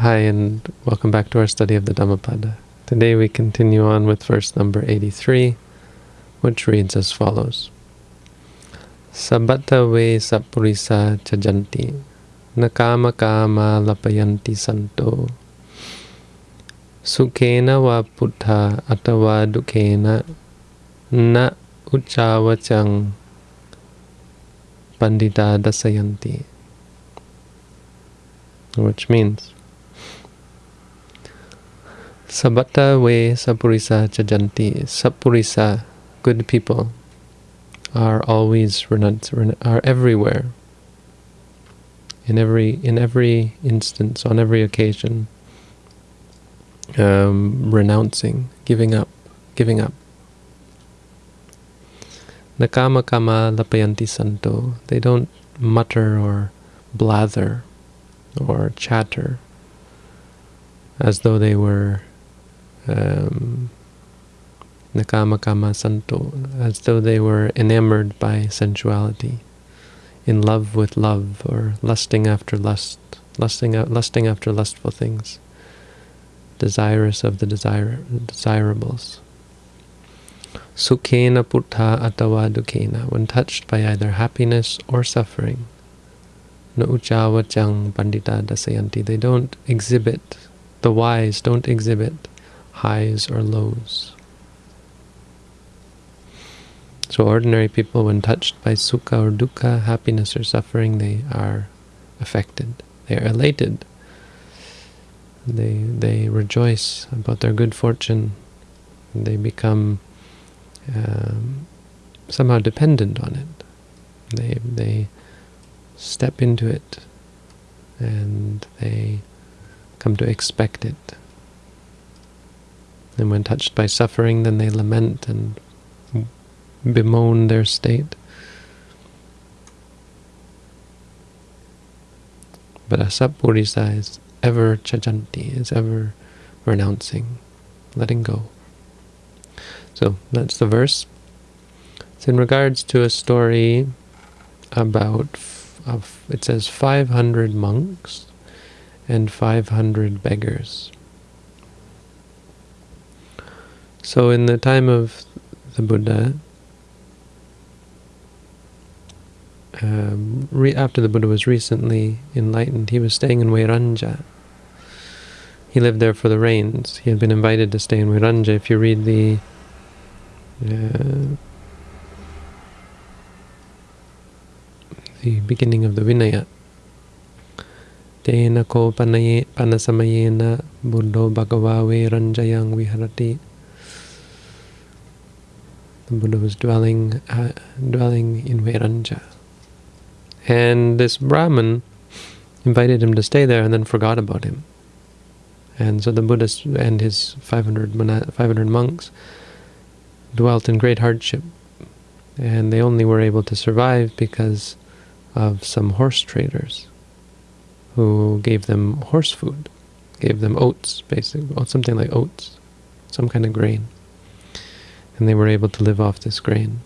Hi, and welcome back to our study of the Dhammapada. Today we continue on with verse number 83, which reads as follows. Sabbata ve sappurisa chajanti, nakama kama lapayanti santo, sukhena va puttha atava dukhena, na uchavachang pandita dasayanti. Which means, Sabbata ve Sapurisa Jajanti. Sapurisa, good people, are always are everywhere. In every in every instance, on every occasion, um, renouncing, giving up, giving up. Nakama kama lapayanti santo. They don't mutter or blather or chatter as though they were um, nakama kama santo, as though they were enamored by sensuality, in love with love, or lusting after lust, lusting, lusting after lustful things, desirous of the desire, desirables. Sukhena puttha atawa dukhena, when touched by either happiness or suffering. No uchavachang pandita dasayanti, they don't exhibit, the wise don't exhibit highs or lows. So ordinary people, when touched by sukha or dukkha, happiness or suffering, they are affected. They are elated. They, they rejoice about their good fortune. They become um, somehow dependent on it. They, they step into it and they come to expect it. And when touched by suffering, then they lament and bemoan their state. But Asapurisa is ever chajanti, is ever renouncing, letting go. So that's the verse. It's in regards to a story about, of, it says 500 monks and 500 beggars. So in the time of the Buddha, um, after the Buddha was recently enlightened, he was staying in Vairanja. He lived there for the rains. He had been invited to stay in Vairanja. If you read the uh, the beginning of the Vinaya, Tena ko panasamayena buddho bhagava viharati the Buddha was dwelling uh, dwelling in Vairanja. And this Brahmin invited him to stay there and then forgot about him. And so the Buddha and his 500, 500 monks dwelt in great hardship. And they only were able to survive because of some horse traders who gave them horse food, gave them oats, basically, something like oats, some kind of grain and they were able to live off this grain.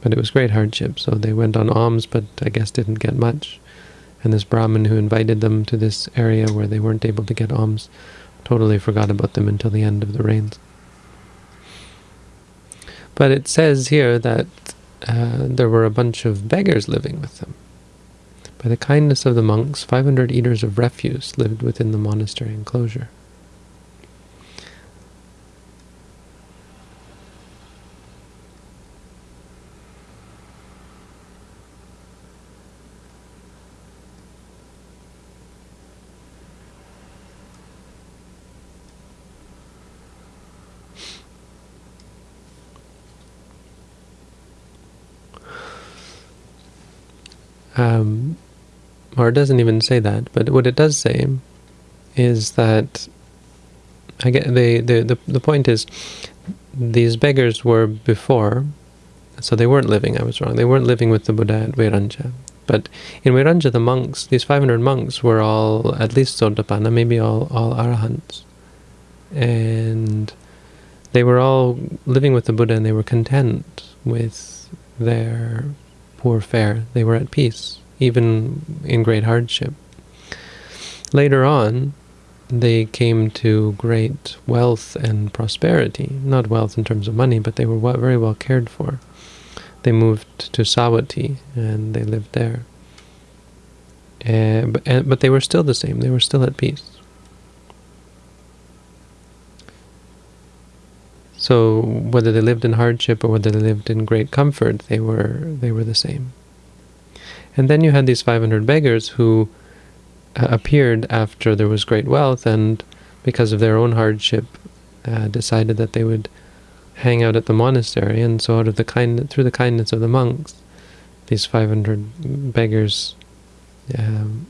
But it was great hardship, so they went on alms, but I guess didn't get much. And this Brahmin who invited them to this area where they weren't able to get alms totally forgot about them until the end of the rains. But it says here that uh, there were a bunch of beggars living with them. By the kindness of the monks, 500 eaters of refuse lived within the monastery enclosure. Um, or it doesn't even say that, but what it does say is that I get the, the the the point is these beggars were before, so they weren't living. I was wrong. They weren't living with the Buddha at Vairanja. But in Vairanja, the monks, these 500 monks, were all at least Sotapanna, maybe all all arahants, and they were all living with the Buddha, and they were content with their poor fare. They were at peace, even in great hardship. later on, they came to great wealth and prosperity. Not wealth in terms of money, but they were very well cared for. They moved to Savatthi and they lived there. Uh, but, and, but they were still the same. They were still at peace. So whether they lived in hardship or whether they lived in great comfort, they were they were the same. And then you had these 500 beggars who uh, appeared after there was great wealth and because of their own hardship uh, decided that they would hang out at the monastery and so out of the kind through the kindness of the monks these 500 beggars um,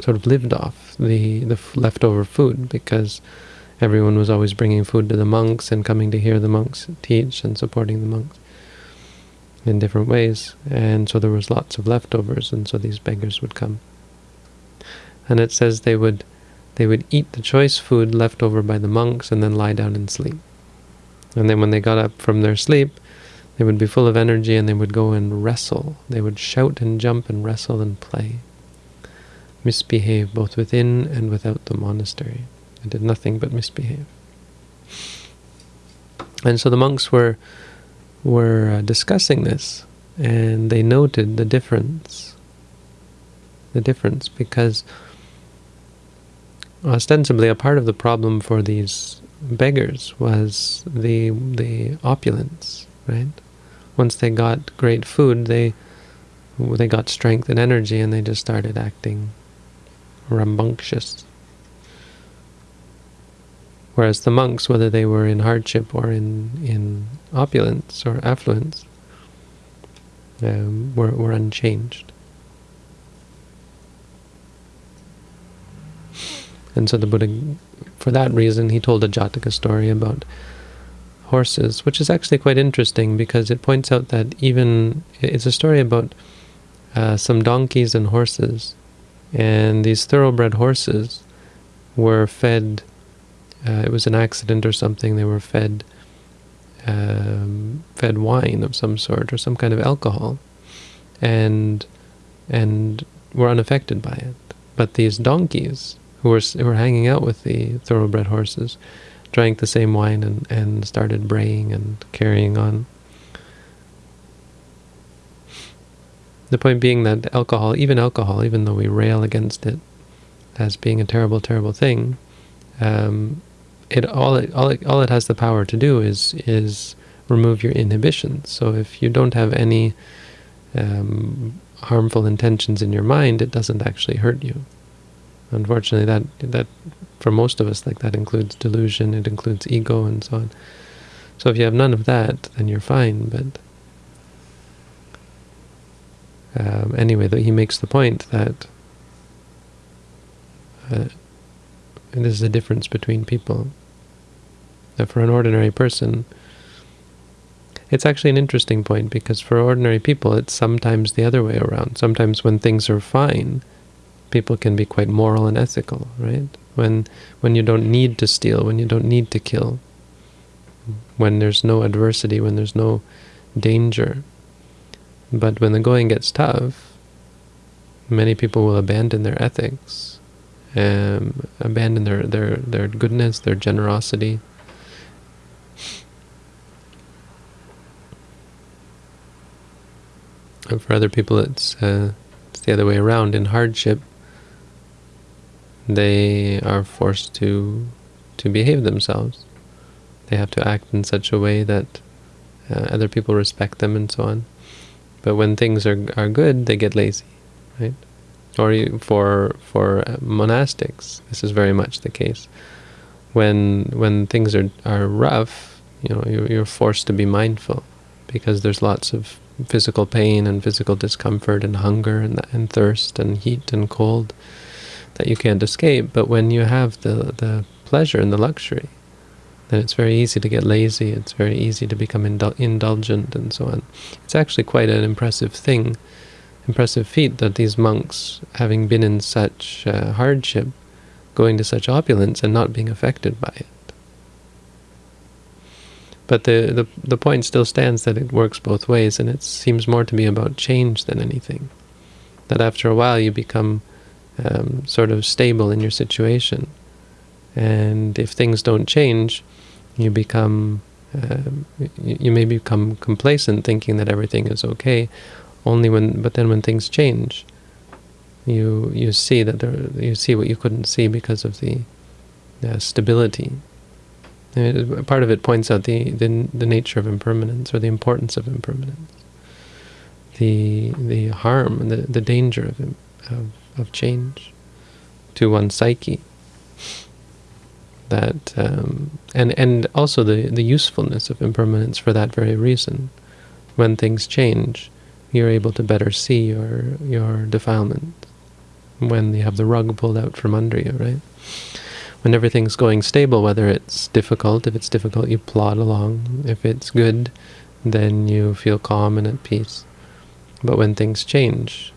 sort of lived off the the leftover food because everyone was always bringing food to the monks and coming to hear the monks teach and supporting the monks in different ways and so there was lots of leftovers and so these beggars would come and it says they would they would eat the choice food left over by the monks and then lie down and sleep and then when they got up from their sleep they would be full of energy and they would go and wrestle. They would shout and jump and wrestle and play. Misbehave both within and without the monastery. They did nothing but misbehave. And so the monks were were uh, discussing this and they noted the difference. The difference because ostensibly a part of the problem for these beggars was the the opulence, right? once they got great food, they they got strength and energy, and they just started acting rambunctious. Whereas the monks, whether they were in hardship or in in opulence or affluence, um, were were unchanged. And so the Buddha, for that reason, he told a Jataka story about horses, which is actually quite interesting because it points out that even it's a story about uh, some donkeys and horses, and these thoroughbred horses were fed. Uh, it was an accident or something. They were fed um, fed wine of some sort or some kind of alcohol, and and were unaffected by it. But these donkeys who were who were hanging out with the thoroughbred horses drank the same wine and, and started braying and carrying on. The point being that alcohol, even alcohol, even though we rail against it as being a terrible, terrible thing, um, it all it all it all it has the power to do is is remove your inhibitions. So if you don't have any um, harmful intentions in your mind, it doesn't actually hurt you. Unfortunately, that that for most of us, like that includes delusion, it includes ego, and so on. So if you have none of that, then you're fine. But um, anyway, he makes the point that uh, this is the difference between people. That for an ordinary person, it's actually an interesting point because for ordinary people, it's sometimes the other way around. Sometimes when things are fine, people can be quite moral and ethical, right? When when you don't need to steal, when you don't need to kill, when there's no adversity, when there's no danger. But when the going gets tough, many people will abandon their ethics, um, abandon their, their, their goodness, their generosity. For other people, it's, uh, it's the other way around. In hardship, they are forced to to behave themselves. They have to act in such a way that uh, other people respect them and so on. But when things are are good, they get lazy, right? Or for for monastics, this is very much the case. When when things are are rough, you know, you're, you're forced to be mindful because there's lots of physical pain and physical discomfort and hunger and and thirst and heat and cold that you can't escape. But when you have the, the pleasure and the luxury, then it's very easy to get lazy. It's very easy to become indul indulgent and so on. It's actually quite an impressive thing, impressive feat that these monks, having been in such uh, hardship, going to such opulence and not being affected by it. But the, the, the point still stands that it works both ways, and it seems more to be about change than anything. That after a while you become um, sort of stable in your situation. And if things don't change, you become, um, you, you may become complacent, thinking that everything is okay. Only when, but then when things change, you you see that there, you see what you couldn't see because of the uh, stability. And part of it points out the, the the nature of impermanence or the importance of impermanence, the the harm the the danger of of, of change to one's psyche. That um, and and also the the usefulness of impermanence for that very reason. When things change, you're able to better see your your defilement when you have the rug pulled out from under you, right? When everything's going stable, whether it's difficult, if it's difficult, you plod along. If it's good, then you feel calm and at peace. But when things change,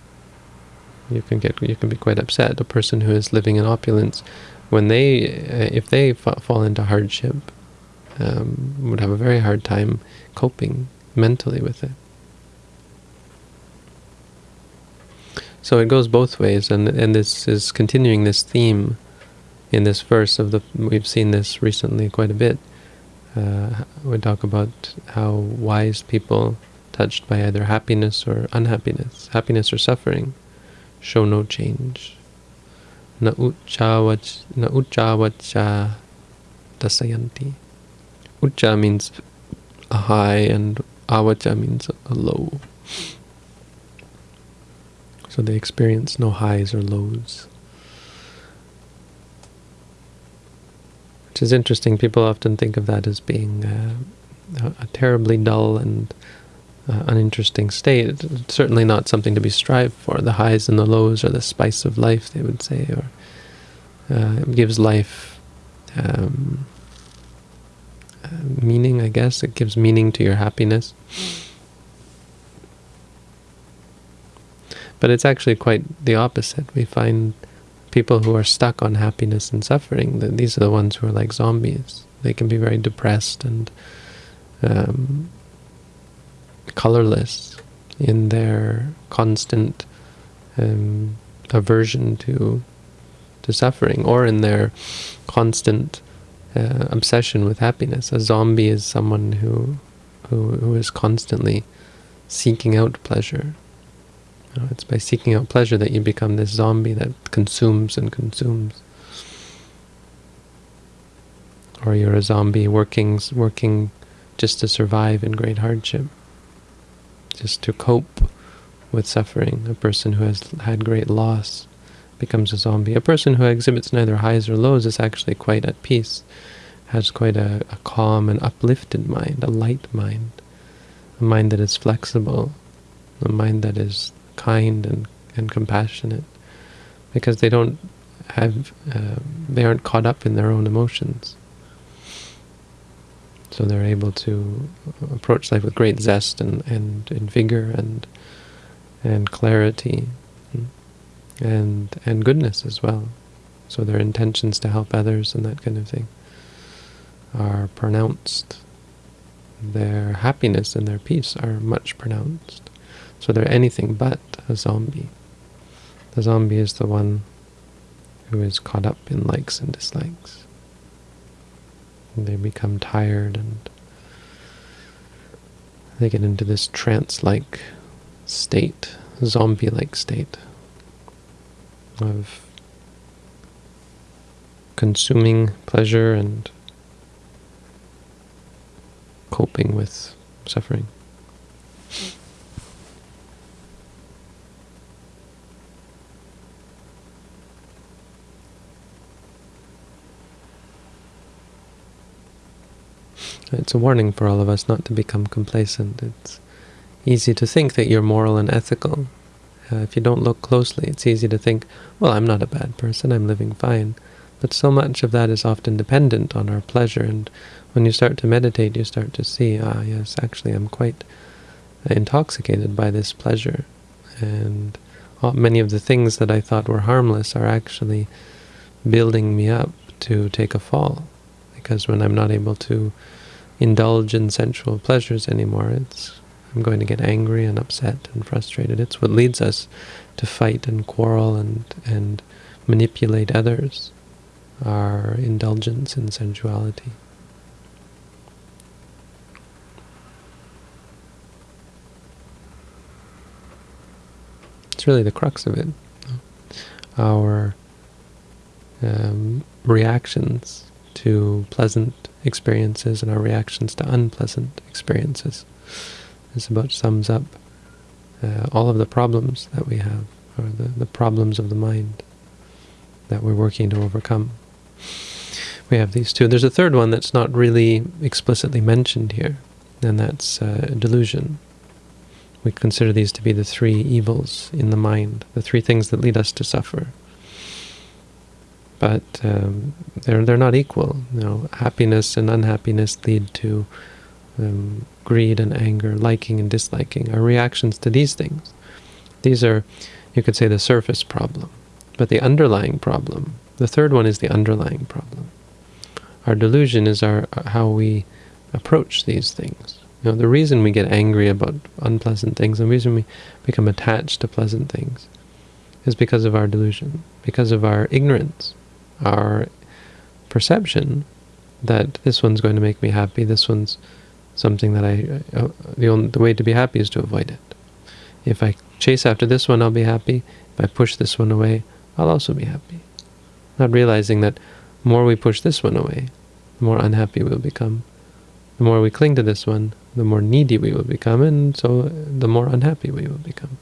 you can get you can be quite upset. A person who is living in opulence, when they if they fall into hardship, um, would have a very hard time coping mentally with it. So it goes both ways, and and this is continuing this theme in this verse of the. We've seen this recently quite a bit. Uh, we talk about how wise people, touched by either happiness or unhappiness, happiness or suffering, show no change. Na uchavacha dasayanti. Ucha means a high and avacha means a low. So they experience no highs or lows. Which is interesting. People often think of that as being uh, a, terribly dull and uh, uninteresting state. It's certainly not something to be strived for. The highs and the lows are the spice of life, they would say, or uh, it gives life um, uh, meaning, I guess. It gives meaning to your happiness. But it's actually quite the opposite. We find people who are stuck on happiness and suffering, these are the ones who are like zombies. They can be very depressed and um, colorless in their constant um, aversion to to suffering, or in their constant uh, obsession with happiness. A zombie is someone who, who who is constantly seeking out pleasure, it's by seeking out pleasure that you become this zombie that consumes and consumes. Or you're a zombie working, working just to survive in great hardship, just to cope with suffering. A person who has had great loss becomes a zombie. A person who exhibits neither highs or lows is actually quite at peace, has quite a, a calm and uplifted mind, a light mind, a mind that is flexible, a mind that is kind and, and compassionate because they don't have, uh, they aren't caught up in their own emotions. So they're able to approach life with great zest and, and, and vigor and and clarity and and goodness as well. So their intentions to help others and that kind of thing are pronounced. Their happiness and their peace are much pronounced. So they're anything but a zombie. The zombie is the one who is caught up in likes and dislikes. And they become tired and they get into this trance-like state, zombie-like state of consuming pleasure and coping with suffering. It's a warning for all of us not to become complacent. It's easy to think that you're moral and ethical. Uh, if you don't look closely, it's easy to think, well, I'm not a bad person, I'm living fine. But so much of that is often dependent on our pleasure, and when you start to meditate, you start to see, ah, yes, actually I'm quite intoxicated by this pleasure. And many of the things that I thought were harmless are actually building me up to take a fall. Because when I'm not able to indulge in sensual pleasures anymore. It's I'm going to get angry and upset and frustrated. It's what leads us to fight and quarrel and, and manipulate others, our indulgence in sensuality. It's really the crux of it. Our um, reactions to pleasant experiences and our reactions to unpleasant experiences. This about sums up uh, all of the problems that we have, or the, the problems of the mind that we're working to overcome. We have these two. There's a third one that's not really explicitly mentioned here, and that's uh, delusion. We consider these to be the three evils in the mind, the three things that lead us to suffer. But um, they're they're not equal. You know, happiness and unhappiness lead to um, greed and anger, liking and disliking, Our reactions to these things. These are, you could say, the surface problem. But the underlying problem, the third one is the underlying problem. Our delusion is our how we approach these things. You know, the reason we get angry about unpleasant things, the reason we become attached to pleasant things, is because of our delusion, because of our ignorance, our perception that this one's going to make me happy, this one's something that I, uh, the, only, the way to be happy is to avoid it. If I chase after this one, I'll be happy. If I push this one away, I'll also be happy. Not realizing that the more we push this one away, the more unhappy we'll become. The more we cling to this one, the more needy we will become, and so the more unhappy we will become.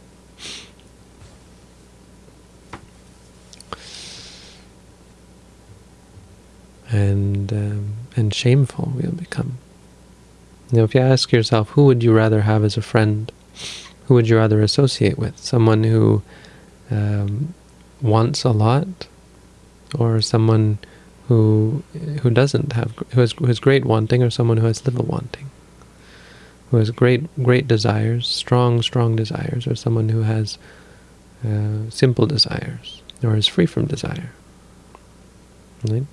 And um, and shameful we'll become. You know, if you ask yourself, who would you rather have as a friend? Who would you rather associate with? Someone who um, wants a lot, or someone who who doesn't have who has who has great wanting, or someone who has little wanting, who has great great desires, strong strong desires, or someone who has uh, simple desires, or is free from desire. Right?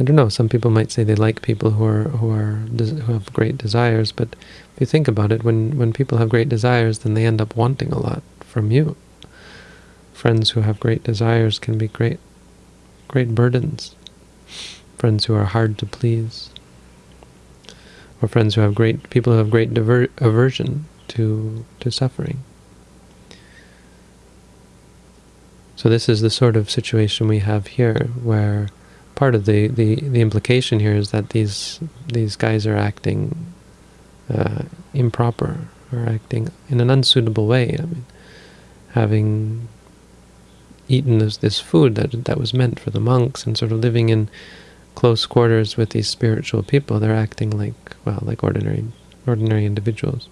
I don't know. Some people might say they like people who are who are who have great desires, but if you think about it, when when people have great desires, then they end up wanting a lot from you. Friends who have great desires can be great, great burdens. Friends who are hard to please, or friends who have great people who have great aversion to to suffering. So this is the sort of situation we have here, where part of the, the, the implication here is that these these guys are acting uh, improper or acting in an unsuitable way. I mean, having eaten this, this food that that was meant for the monks and sort of living in close quarters with these spiritual people, they're acting like well, like ordinary ordinary individuals.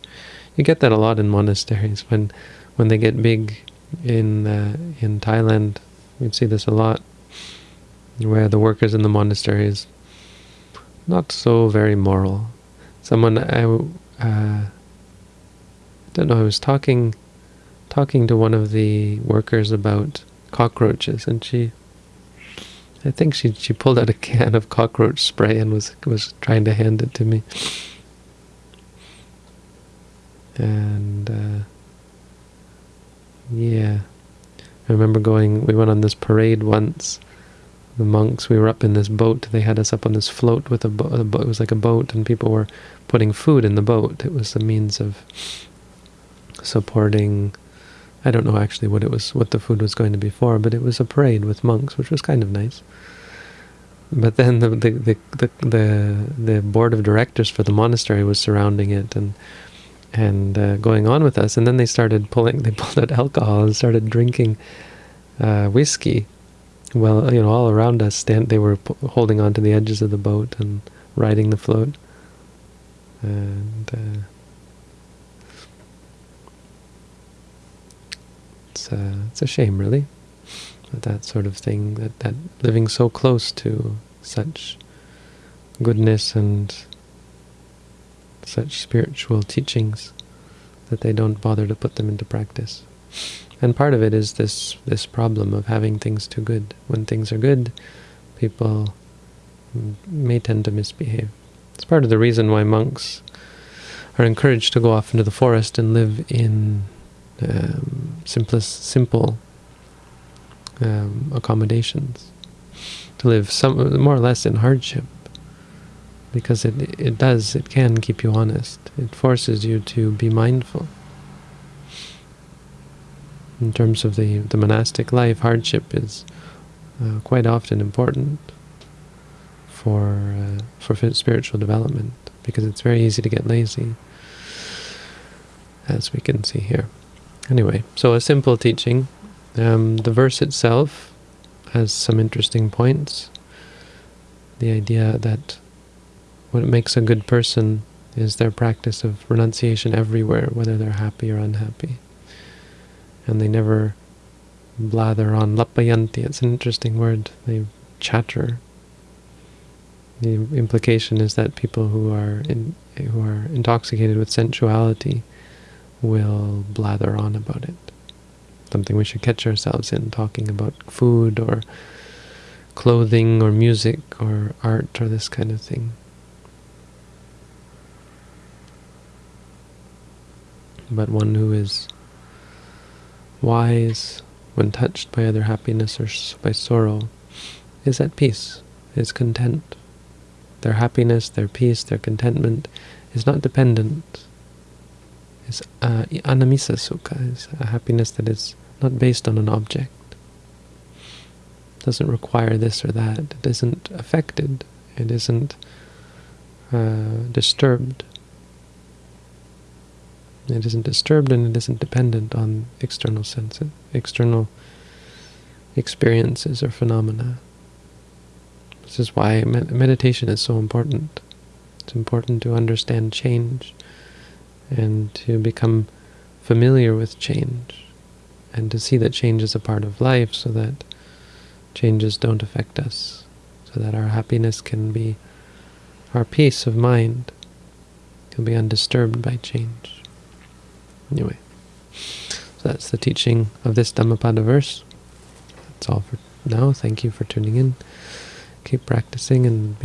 You get that a lot in monasteries when when they get big in uh, in Thailand. We see this a lot where the workers in the monastery is not so very moral. Someone I uh, don't know. I was talking talking to one of the workers about cockroaches, and she, I think she she pulled out a can of cockroach spray and was was trying to hand it to me. And uh, yeah, I remember going. We went on this parade once the monks, we were up in this boat. They had us up on this float with a boat. It was like a boat, and people were putting food in the boat. It was a means of supporting. I don't know actually what it was, what the food was going to be for, but it was a parade with monks, which was kind of nice. But then the the the the, the, the board of directors for the monastery was surrounding it and and uh, going on with us, and then they started pulling. They pulled out alcohol and started drinking uh, whiskey well, you know, all around us, stand, they were holding on to the edges of the boat and riding the float. And uh, it's, uh, it's a shame, really, that that sort of thing, that, that living so close to such goodness and such spiritual teachings, that they don't bother to put them into practice. And part of it is this this problem of having things too good. When things are good, people may tend to misbehave. It's part of the reason why monks are encouraged to go off into the forest and live in um, simplest, simple um, accommodations, to live some more or less in hardship, because it it does it can keep you honest. It forces you to be mindful. In terms of the the monastic life, hardship is uh, quite often important for uh, for spiritual development because it's very easy to get lazy, as we can see here. Anyway, so a simple teaching. Um, the verse itself has some interesting points. The idea that what makes a good person is their practice of renunciation everywhere, whether they're happy or unhappy. And they never blather on. Lapayanti, it's an interesting word. They chatter. The implication is that people who are in, who are intoxicated with sensuality will blather on about it. Something we should catch ourselves in, talking about food or clothing or music or art or this kind of thing. But one who is wise when touched by other happiness or by sorrow is at peace, is content. Their happiness, their peace, their contentment is not dependent is uh, anamisa sukha, is a happiness that is not based on an object. It doesn't require this or that. It isn't affected. It isn't uh, disturbed. It isn't disturbed and it isn't dependent on external senses, external experiences or phenomena. This is why med meditation is so important. It's important to understand change and to become familiar with change and to see that change is a part of life so that changes don't affect us, so that our happiness can be, our peace of mind can be undisturbed by change. Anyway, so that's the teaching of this Dhammapada verse. That's all for now. Thank you for tuning in. Keep practicing and be